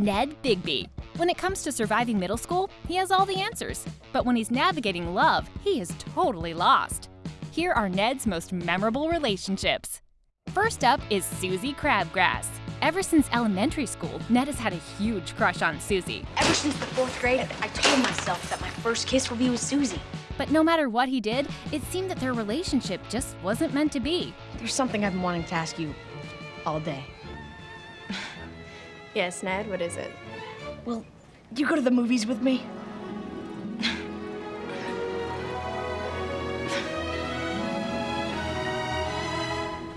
Ned Bigby. When it comes to surviving middle school, he has all the answers. But when he's navigating love, he is totally lost. Here are Ned's most memorable relationships. First up is Suzie Crabgrass. Ever since elementary school, Ned has had a huge crush on Suzie. Ever since the fourth grade, I told myself that my first kiss will be with Suzie. But no matter what he did, it seemed that their relationship just wasn't meant to be. There's something I've been wanting to ask you all day. Yes, Ned, what is it? Well, do you go to the movies with me?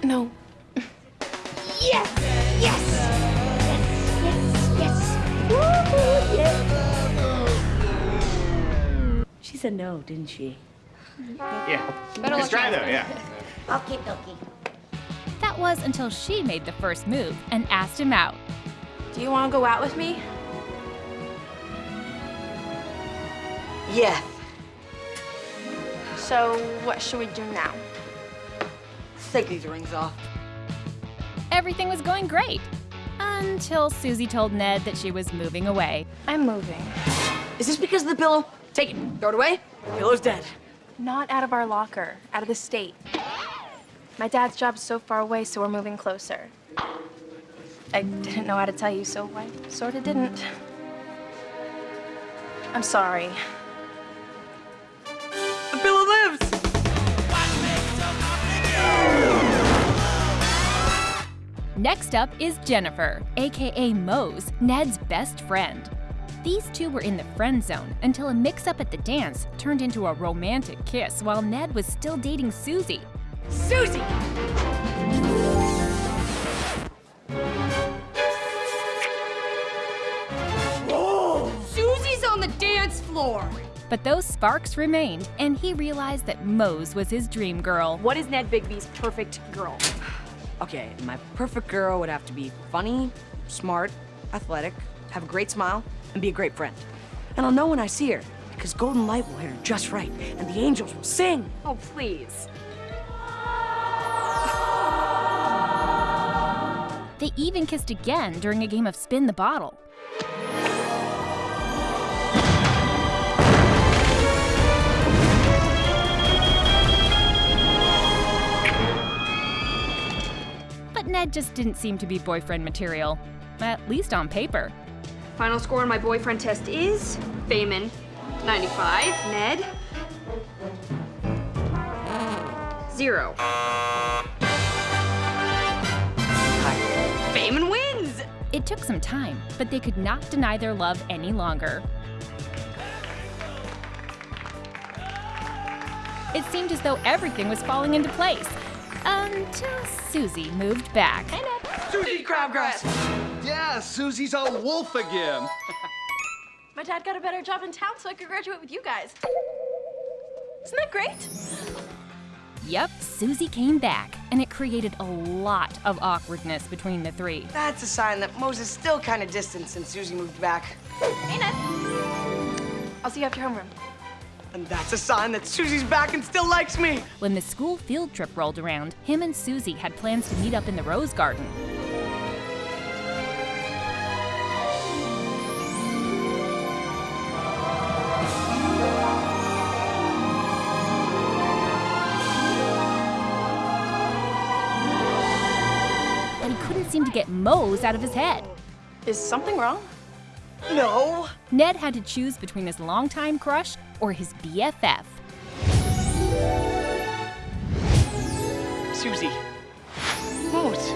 No. Yes! Yes! Yes, yes, yes! Yes! She said no, didn't she? Yeah. Better Let's try though, yeah. Okie dokie. That was until she made the first move and asked him out. Do you want to go out with me? Yes. So, what should we do now? Let's take these rings off. Everything was going great. Until Suzie told Ned that she was moving away. I'm moving. Is this because of the pillow? Take it. Throw it away. The Pillow's dead. Not out of our locker, out of the state. My dad's job's so far away, so we're moving closer. I didn't know how to tell you, so I sorta didn't. I'm sorry. The pillow lives! Next up is Jennifer, aka Moze, Ned's best friend. These two were in the friend zone until a mix up at the dance turned into a romantic kiss while Ned was still dating Suzie. Suzie! Floor! But those sparks remained, and he realized that Moze was his dream girl. What is Ned Bigby's perfect girl? Okay, my perfect girl would have to be funny, smart, athletic, have a great smile, and be a great friend. And I'll know when I see her, because Golden Light will hit her just right, and the angels will sing. Oh, please. They even kissed again during a game of Spin the Bottle. Ned just didn't seem to be boyfriend material, at least on paper. Final score on my boyfriend test is Feynman, 95. Ned, zero. Feynman wins! It took some time, but they could not deny their love any longer. It seemed as though everything was falling into place until Suzie moved back. Suzie Crabgrass! Yeah, Suzie's a wolf again. My dad got a better job in town, so I could graduate with you guys. Isn't that great? Yep, Suzie came back, and it created a lot of awkwardness between the three. That's a sign that Moses is still kind of distant since Suzie moved back. Hey, Ned. I'll see you after homeroom. And that's a sign that Suzie's back and still likes me. When the school field trip rolled around, him and Suzie had plans to meet up in the Rose Garden. But he couldn't seem to get Moze out of his head. Is something wrong? No. Ned had to choose between his longtime crush or his BFF. Suzie. Moze.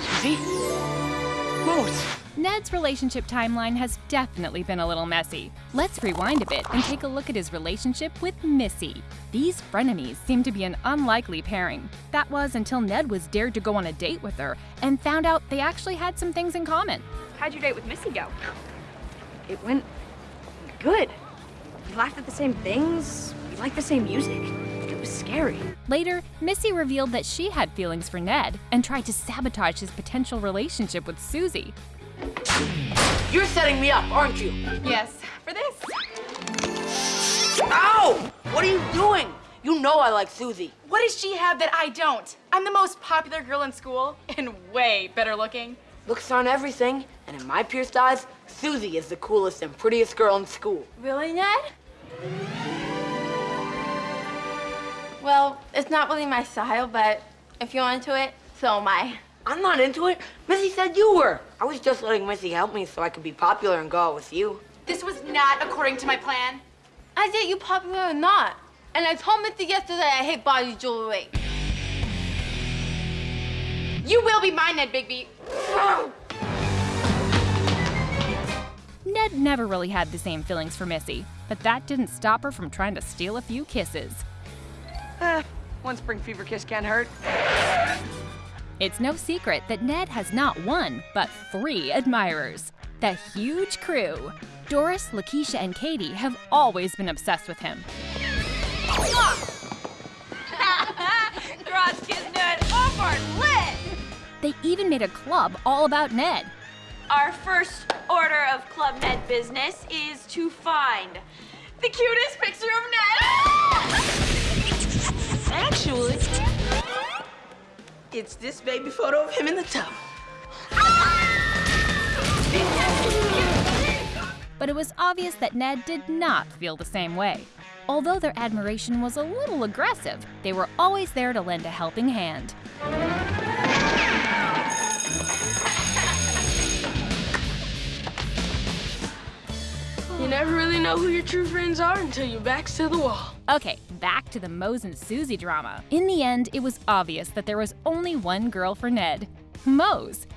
Suzie. Moze. Ned's relationship timeline has definitely been a little messy. Let's rewind a bit and take a look at his relationship with Missy. These frenemies seem to be an unlikely pairing. That was until Ned was dared to go on a date with her and found out they actually had some things in common. How'd your date with Missy go? It went good. We laughed at the same things. We liked the same music. It was scary. Later, Missy revealed that she had feelings for Ned and tried to sabotage his potential relationship with Suzie. You're setting me up, aren't you? Yes. For this. Ow! What are you doing? You know I like Suzie. What does she have that I don't? I'm the most popular girl in school and way better looking. Looks aren't everything, and in my pierced eyes, Suzie is the coolest and prettiest girl in school. Really, Ned? Well, it's not really my style, but if you're into it, so am I. I'm not into it. Missy said you were. I was just letting Missy help me so I could be popular and go out with you. This was not according to my plan. I did you popular or not. And I told Missy yesterday I hate body jewelry. You will be mine, Ned Bigby. Ned never really had the same feelings for Missy, but that didn't stop her from trying to steal a few kisses. Eh, one spring fever kiss can't hurt. It's no secret that Ned has not one, but three admirers. The huge crew. Doris, Lakeisha, and Katie have always been obsessed with him. Cross They even made a club all about Ned. Our first order of Club Ned business is to find the cutest picture of Ned. Actually, it's this baby photo of him in the tub. But it was obvious that Ned did not feel the same way. Although their admiration was a little aggressive, they were always there to lend a helping hand. You never really know who your true friends are until your back's to the wall. Okay, back to the Moze and Suzie drama. In the end, it was obvious that there was only one girl for Ned Moze.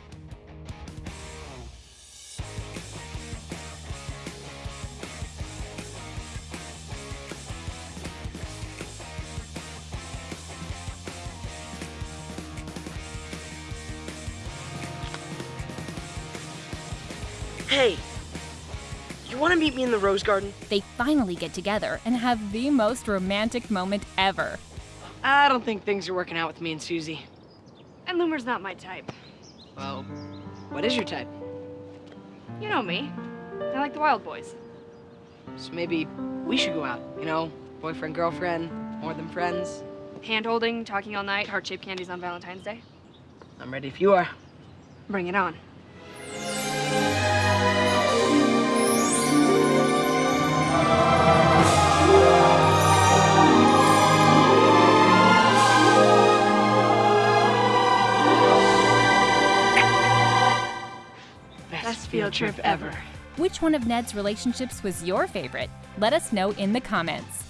Hey, you want to meet me in the rose garden? They finally get together and have the most romantic moment ever. I don't think things are working out with me and Suzie. And Loomer's not my type. Well, what is your type? You know me. I like the wild boys. So maybe we should go out, you know? Boyfriend, girlfriend, more than friends. Hand holding, talking all night, heart shaped candies on Valentine's Day. I'm ready if you are. Bring it on. Trip ever. Which one of Ned's relationships was your favorite? Let us know in the comments.